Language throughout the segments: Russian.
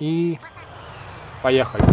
И поехали.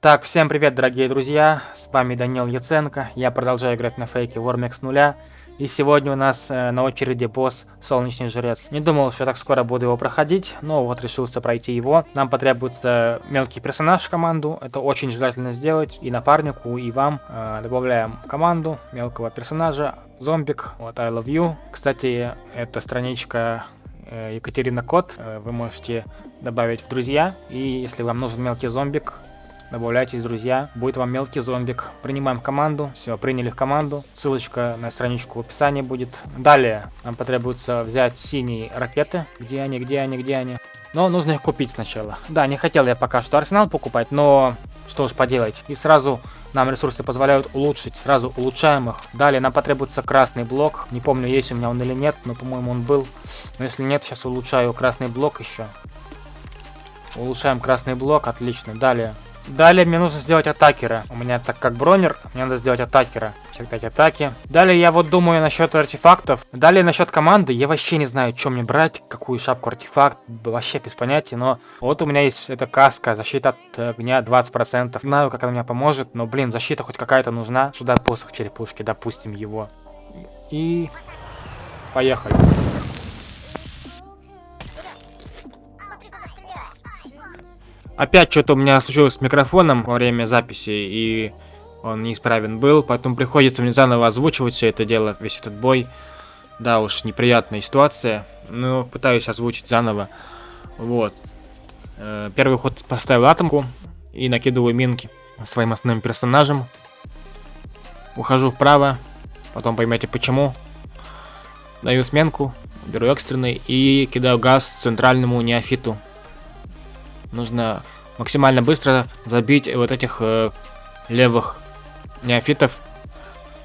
Так, всем привет, дорогие друзья, с вами Данил Яценко, я продолжаю играть на фейке Warmex нуля, и сегодня у нас э, на очереди босс Солнечный Жрец. Не думал, что так скоро буду его проходить, но вот решился пройти его. Нам потребуется мелкий персонаж в команду, это очень желательно сделать и напарнику, и вам. Э, добавляем команду мелкого персонажа, зомбик, вот I love you. Кстати, это страничка э, Екатерина Кот, э, вы можете добавить в друзья, и если вам нужен мелкий зомбик, Добавляйтесь, друзья. Будет вам мелкий зомбик. Принимаем команду. Все, приняли в команду. Ссылочка на страничку в описании будет. Далее нам потребуется взять синие ракеты. Где они, где они, где они? Но нужно их купить сначала. Да, не хотел я пока что арсенал покупать, но что уж поделать. И сразу нам ресурсы позволяют улучшить, сразу улучшаем их. Далее нам потребуется красный блок. Не помню, есть у меня он или нет, но по-моему он был. Но если нет, сейчас улучшаю красный блок еще. Улучшаем красный блок, отлично. Далее Далее мне нужно сделать атакера. У меня так как бронер, мне надо сделать атакера. Сейчас 5 атаки. Далее я вот думаю насчет артефактов. Далее насчет команды. Я вообще не знаю, что мне брать, какую шапку артефакт. Вообще без понятия, но вот у меня есть эта каска, защита от огня 20%. Знаю, как она мне поможет, но, блин, защита хоть какая-то нужна. Сюда посох черепушки, допустим его. И... Поехали. Опять что-то у меня случилось с микрофоном во время записи, и он неисправен был, поэтому приходится мне заново озвучивать все это дело, весь этот бой. Да уж, неприятная ситуация, но пытаюсь озвучить заново. Вот. Э, первый ход поставил атомку и накидываю минки своим основным персонажем. Ухожу вправо, потом поймете почему. Даю сменку, беру экстренный и кидаю газ центральному неофиту нужно максимально быстро забить вот этих э, левых неофитов,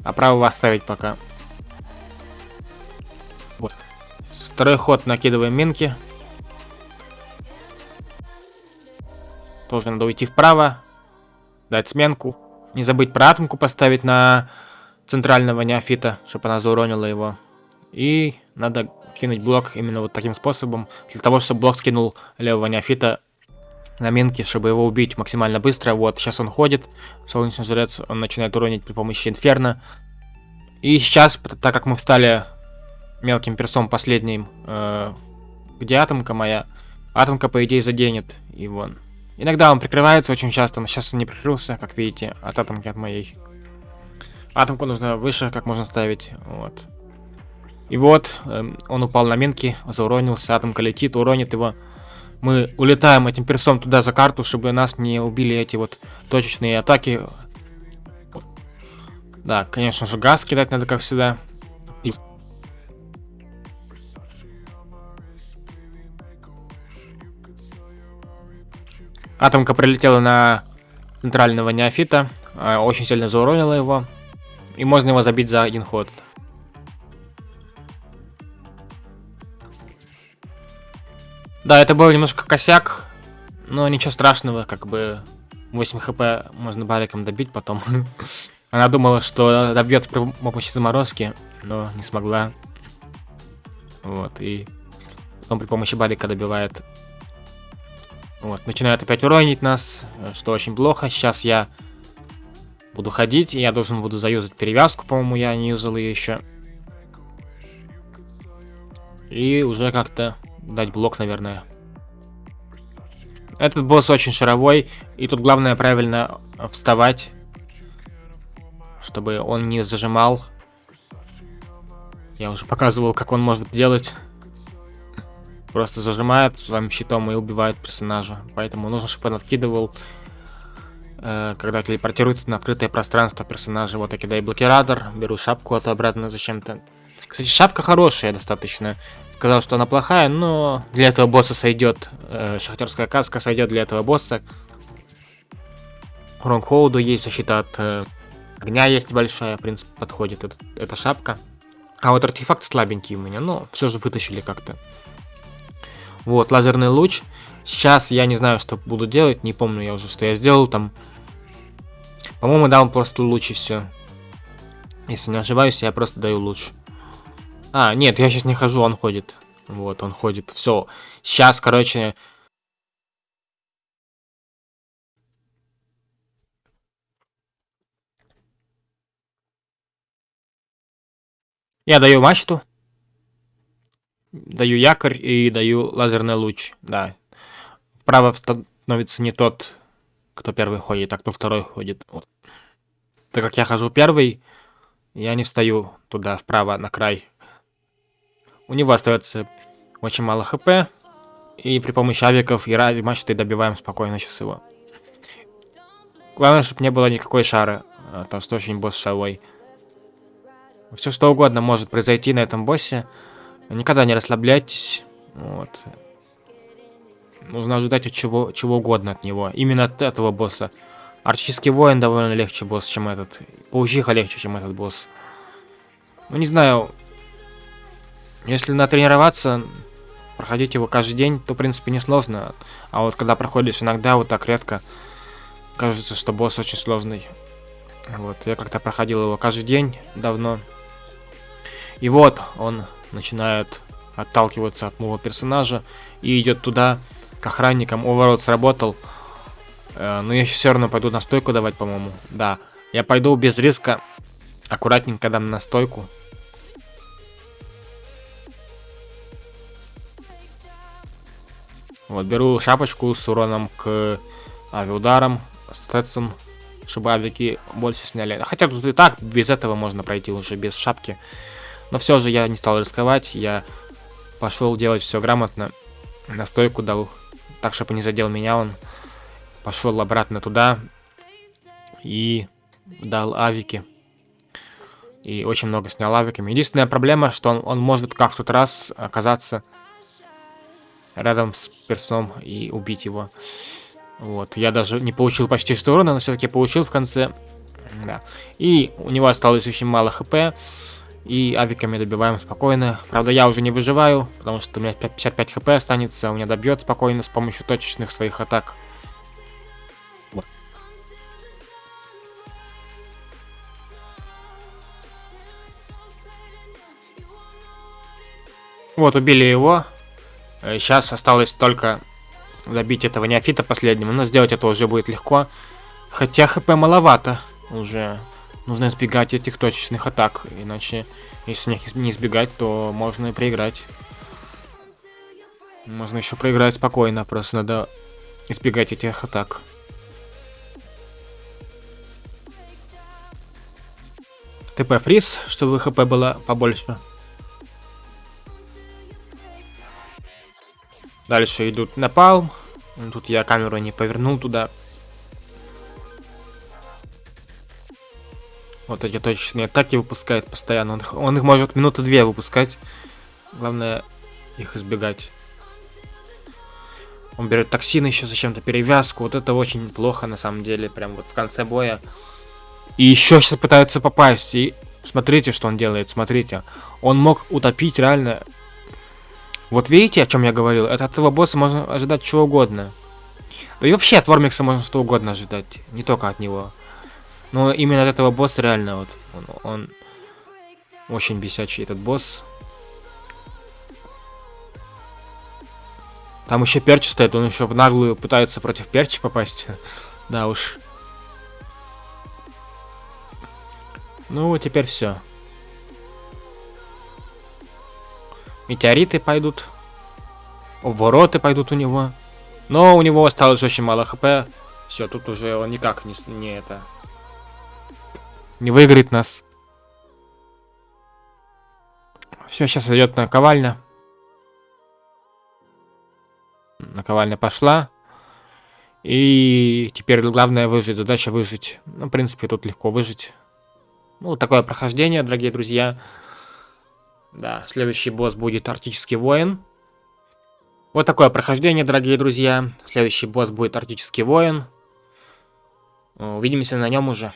а правого оставить пока. Вот. Второй ход накидываем минки. Тоже надо уйти вправо, дать сменку. Не забыть про атомку поставить на центрального неофита, чтобы она зауронила его. И надо кинуть блок именно вот таким способом, для того, чтобы блок скинул левого неофита на минке, чтобы его убить максимально быстро. Вот, сейчас он ходит, солнечный жрец, он начинает уронить при помощи инферно. И сейчас, так как мы встали мелким персом последним, э, где атомка моя, атомка, по идее, заденет вон. Иногда он прикрывается очень часто, но сейчас он не прикрылся, как видите, от атомки от моей. Атомку нужно выше, как можно ставить, вот. И вот, э, он упал на минки, зауронился, атомка летит, уронит его мы улетаем этим персом туда за карту, чтобы нас не убили эти вот точечные атаки. Да, конечно же, газ кидать надо, как всегда. И... Атомка прилетела на центрального неофита, а, очень сильно зауронила его. И можно его забить за один ход. Да, это был немножко косяк, но ничего страшного, как бы 8 хп можно бариком добить потом. Она думала, что добьется при помощи заморозки, но не смогла. Вот, и потом при помощи барика добивает. Вот, начинает опять уронить нас, что очень плохо. Сейчас я буду ходить, и я должен буду заюзать перевязку, по-моему, я не юзал ее еще. И уже как-то дать блок, наверное. Этот босс очень шаровой, и тут главное правильно вставать, чтобы он не зажимал. Я уже показывал, как он может делать. Просто зажимает своим щитом и убивает персонажа. Поэтому нужно, чтобы он откидывал, э, когда телепортируется на открытое пространство персонажа. Вот я кидаю блокиратор, беру шапку от обратно зачем-то. Кстати, шапка хорошая достаточно сказал, что она плохая, но для этого босса сойдет. Э, шахтерская каска сойдет для этого босса. Урон холоду есть, защита от э, огня есть большая, в принципе, подходит этот, эта шапка. А вот артефакт слабенький у меня, но все же вытащили как-то. Вот, лазерный луч. Сейчас я не знаю, что буду делать, не помню я уже, что я сделал там. По-моему, дал просто луч и все. Если не ошибаюсь, я просто даю луч. А, нет, я сейчас не хожу, он ходит. Вот, он ходит. Все. Сейчас, короче... Я даю мачту. Даю якорь и даю лазерный луч. Да. Вправо становится не тот, кто первый ходит, а кто второй ходит. Вот. Так как я хожу первый, я не встаю туда, вправо, на край. У него остается очень мало хп. И при помощи авиков и ради мачты добиваем спокойно сейчас его. Главное, чтобы не было никакой шары. А то что очень босс шавой. Все что угодно может произойти на этом боссе. Никогда не расслабляйтесь. Вот. Нужно ожидать от чего, чего угодно от него. Именно от этого босса. Арчийский воин довольно легче босс, чем этот. Паучиха легче, чем этот босс. Ну, не знаю. Если натренироваться, проходить его каждый день, то, в принципе, несложно. А вот когда проходишь иногда, вот так редко, кажется, что босс очень сложный. Вот, я как-то проходил его каждый день давно. И вот, он начинает отталкиваться от моего персонажа и идет туда, к охранникам. Уворот сработал. Э, но я все равно пойду на стойку давать, по-моему. Да, я пойду без риска. Аккуратненько дам на стойку. Вот, беру шапочку с уроном к авиударам, стетсон, чтобы авики больше сняли. Хотя тут и так, без этого можно пройти уже, без шапки. Но все же я не стал рисковать, я пошел делать все грамотно. На стойку дал, так, чтобы не задел меня он. Пошел обратно туда и дал авики. И очень много снял авиками. Единственная проблема, что он, он может как в тот раз оказаться рядом с персом и убить его. Вот, я даже не получил почти что но все-таки получил в конце. Да. И у него осталось очень мало хп. И авиками добиваем спокойно. Правда, я уже не выживаю, потому что у меня 55 хп останется. У меня добьет спокойно с помощью точечных своих атак. Вот. Вот, убили его. Сейчас э, осталось только добить этого неофита последнего, но сделать это уже будет легко. Хотя хп маловато уже. Нужно избегать этих точечных атак, иначе, если них не избегать, то можно и проиграть. Можно еще проиграть спокойно, просто надо избегать этих атак. ТП фриз, чтобы хп было побольше. Дальше идут напалм. Тут я камеру не повернул туда. Вот эти точечные атаки выпускает постоянно. Он их, он их может минуты две выпускать. Главное их избегать. Он берет токсины еще зачем-то, перевязку. Вот это очень плохо на самом деле. Прям вот в конце боя. И еще сейчас пытается попасть. И смотрите, что он делает. Смотрите. Он мог утопить реально вот видите, о чем я говорил? От этого босса можно ожидать чего угодно. Да и вообще от Вормикса можно что угодно ожидать. Не только от него. Но именно от этого босса реально вот. Он, он очень бесячий этот босс. Там еще перч стоит, он еще в наглую пытается против перчи попасть. да уж. Ну, теперь все. Метеориты пойдут. Вороты пойдут у него. Но у него осталось очень мало хп. Все, тут уже он никак не, не это... Не выиграет нас. Все, сейчас идет наковальня. Наковальня пошла. И теперь главное выжить. Задача выжить. Ну, в принципе, тут легко выжить. Ну, такое прохождение, дорогие друзья. Да, следующий босс будет Арктический воин. Вот такое прохождение, дорогие друзья. Следующий босс будет Арктический воин. Увидимся на нем уже.